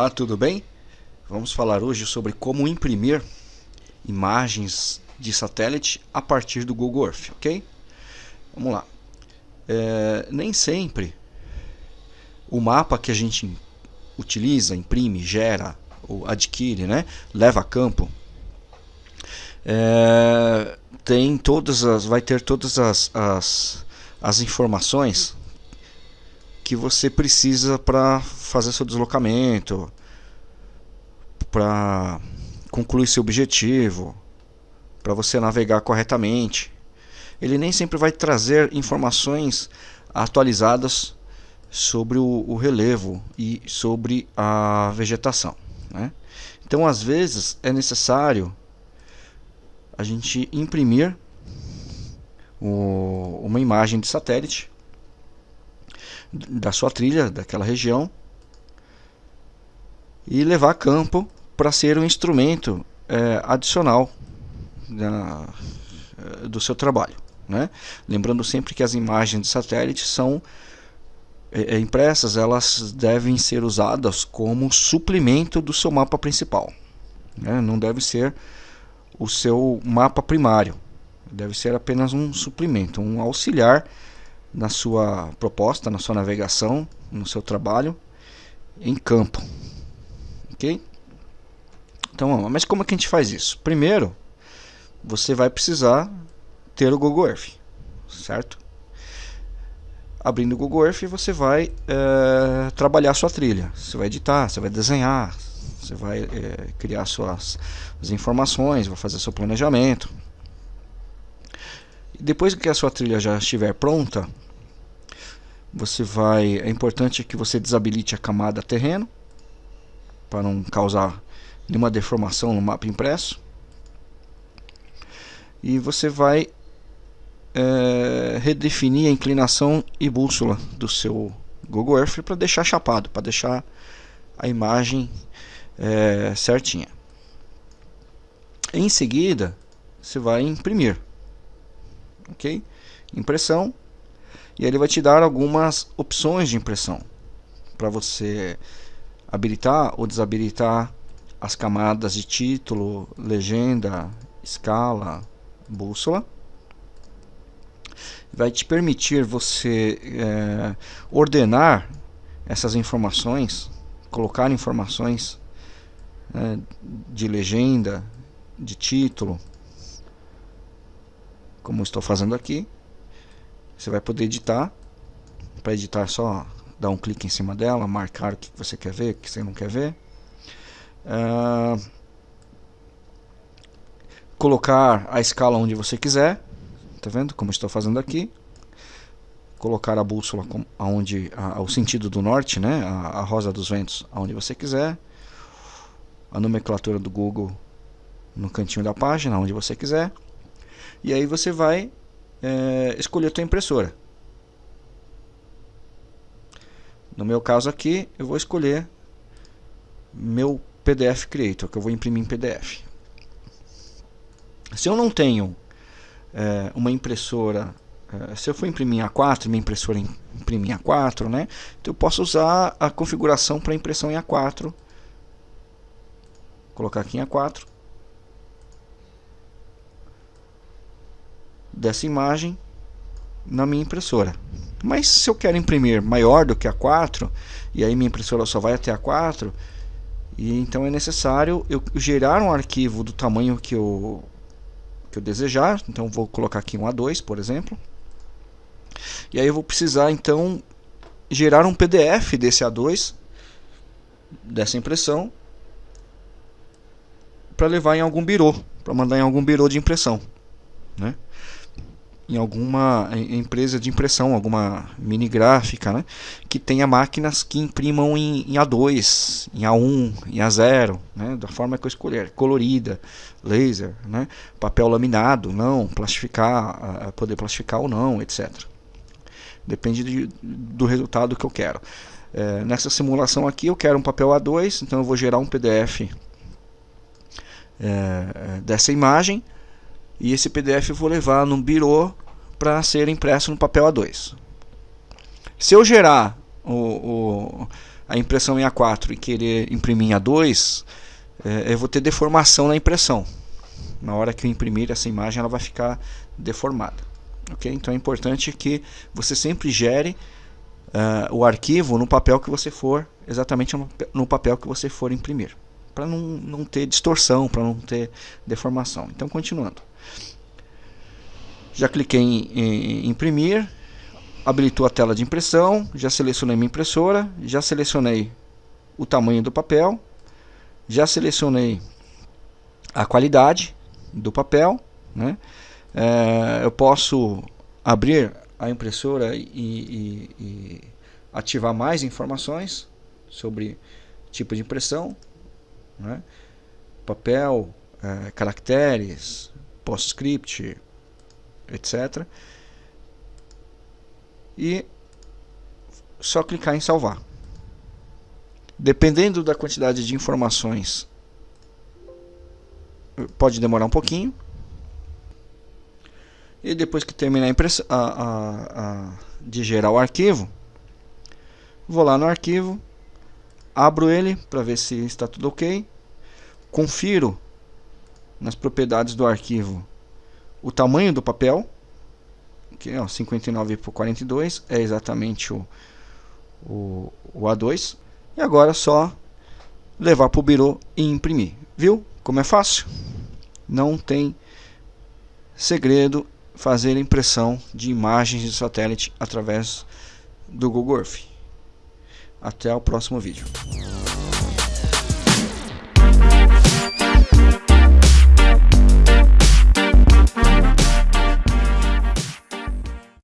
Olá, tudo bem? Vamos falar hoje sobre como imprimir imagens de satélite a partir do Google Earth, ok? Vamos lá. É, nem sempre o mapa que a gente utiliza, imprime, gera ou adquire, né, leva a campo, é, tem todas as, vai ter todas as, as, as informações que você precisa para fazer seu deslocamento, para concluir seu objetivo, para você navegar corretamente. Ele nem sempre vai trazer informações atualizadas sobre o, o relevo e sobre a vegetação. Né? Então, às vezes, é necessário a gente imprimir o, uma imagem de satélite da sua trilha, daquela região, e levar a campo para ser um instrumento é, adicional é, do seu trabalho. Né? Lembrando sempre que as imagens de satélite são é, impressas, elas devem ser usadas como suplemento do seu mapa principal. Né? Não deve ser o seu mapa primário. Deve ser apenas um suplemento, um auxiliar na sua proposta, na sua navegação, no seu trabalho em campo. Ok? Então, mas como é que a gente faz isso? Primeiro, você vai precisar ter o Google Earth, certo? Abrindo o Google Earth, você vai é, trabalhar a sua trilha. Você vai editar, você vai desenhar, você vai é, criar suas as informações, vai fazer seu planejamento, depois que a sua trilha já estiver pronta, você vai, é importante que você desabilite a camada terreno para não causar nenhuma deformação no mapa impresso. E você vai é, redefinir a inclinação e bússola do seu Google Earth para deixar chapado, para deixar a imagem é, certinha. Em seguida, você vai imprimir ok? Impressão. E ele vai te dar algumas opções de impressão para você habilitar ou desabilitar as camadas de título, legenda, escala, bússola. Vai te permitir você é, ordenar essas informações, colocar informações é, de legenda, de título, como estou fazendo aqui. Você vai poder editar. Para editar, é só dar um clique em cima dela, marcar o que você quer ver, o que você não quer ver. Uh, colocar a escala onde você quiser. Tá vendo como estou fazendo aqui? Colocar a bússola aonde a, o sentido do norte, né? A, a rosa dos ventos, aonde você quiser. A nomenclatura do Google no cantinho da página, onde você quiser. E aí você vai é, escolher a tua impressora. No meu caso aqui, eu vou escolher meu PDF Creator, que eu vou imprimir em PDF. Se eu não tenho é, uma impressora, é, se eu for imprimir em A4, minha impressora imprimir em A4, né? Então eu posso usar a configuração para impressão em A4. Colocar aqui em A4. Dessa imagem na minha impressora. Mas se eu quero imprimir maior do que a 4 e aí minha impressora só vai até a 4 e então é necessário eu gerar um arquivo do tamanho que eu que eu desejar. Então vou colocar aqui um A2, por exemplo. E aí eu vou precisar então gerar um PDF desse A2 dessa impressão para levar em algum birô, para mandar em algum birô de impressão, né? Em alguma empresa de impressão, alguma mini gráfica, né? que tenha máquinas que imprimam em, em A2, em A1, em A0, né? da forma que eu escolher, colorida, laser, né? papel laminado, não, plastificar, poder plastificar ou não, etc. Depende de, do resultado que eu quero. É, nessa simulação aqui eu quero um papel A2, então eu vou gerar um PDF é, dessa imagem e esse PDF eu vou levar num birô para ser impresso no papel A2. Se eu gerar o, o, a impressão em A4 e querer imprimir em A2, é, eu vou ter deformação na impressão. Na hora que eu imprimir essa imagem, ela vai ficar deformada. Okay? Então é importante que você sempre gere uh, o arquivo no papel que você for, exatamente no papel que você for imprimir. Para não, não ter distorção, para não ter deformação. Então, continuando. Já cliquei em, em, imprimir, habilitou a tela de impressão, já selecionei minha impressora, já selecionei o tamanho do papel, já selecionei a qualidade do papel, né? É, eu posso abrir a impressora e, e, e, ativar mais informações sobre tipo de impressão, né? papel, é, caracteres, PostScript, etc. E só clicar em salvar. Dependendo da quantidade de informações, pode demorar um pouquinho. E depois que terminar a, a, a, de gerar o arquivo, vou lá no arquivo, abro ele para ver se está tudo ok, confiro nas propriedades do arquivo o tamanho do papel, que é 59 por 42, é exatamente o, o, o A2, e agora é só levar para o birô e imprimir. Viu como é fácil? Não tem segredo fazer impressão de imagens de satélite através do Google Earth. Até o próximo vídeo.